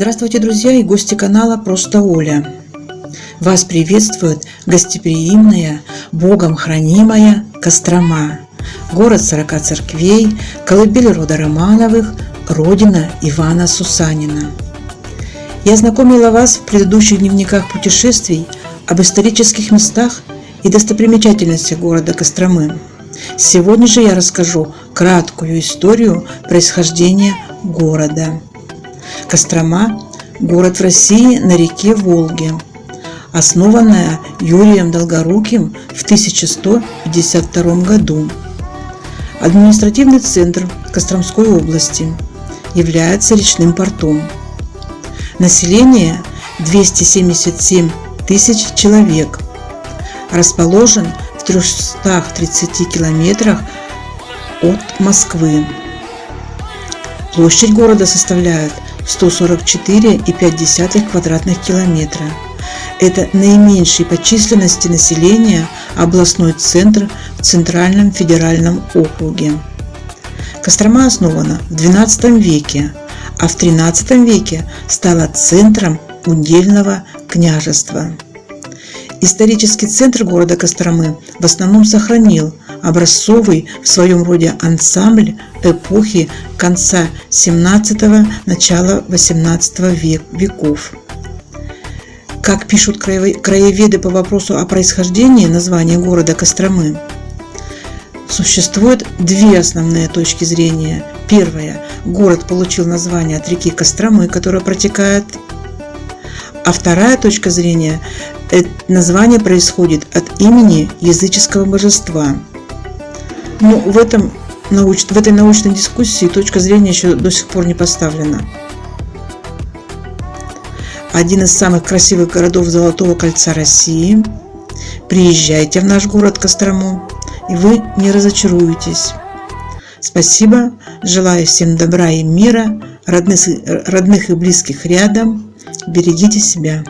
Здравствуйте, друзья и гости канала Просто Оля. Вас приветствует гостеприимная, Богом хранимая Кострома, город сорока церквей, колыбель рода Романовых, родина Ивана Сусанина. Я знакомила вас в предыдущих дневниках путешествий об исторических местах и достопримечательностях города Костромы. Сегодня же я расскажу краткую историю происхождения города. Кострома – город в России на реке Волге, основанная Юрием Долгоруким в 1152 году. Административный центр Костромской области является речным портом. Население 277 тысяч человек. Расположен в 330 километрах от Москвы. Площадь города составляет 144,5 квадратных километра. Это наименьший по численности населения областной центр в Центральном федеральном округе. Кострома основана в XII веке, а в XIII веке стала центром удельного княжества. Исторический центр города Костромы в основном сохранил образцовый в своем роде ансамбль эпохи конца 17 начала 18 век, веков. Как пишут краеведы по вопросу о происхождении названия города Костромы, существует две основные точки зрения. Первая. Город получил название от реки Костромы, которая протекает а вторая точка зрения – название происходит от имени языческого божества. Но ну, в, этом, в этой научной дискуссии точка зрения еще до сих пор не поставлена. Один из самых красивых городов Золотого кольца России. Приезжайте в наш город Кострому, и вы не разочаруетесь. Спасибо, желаю всем добра и мира, родных, родных и близких рядом. Берегите себя.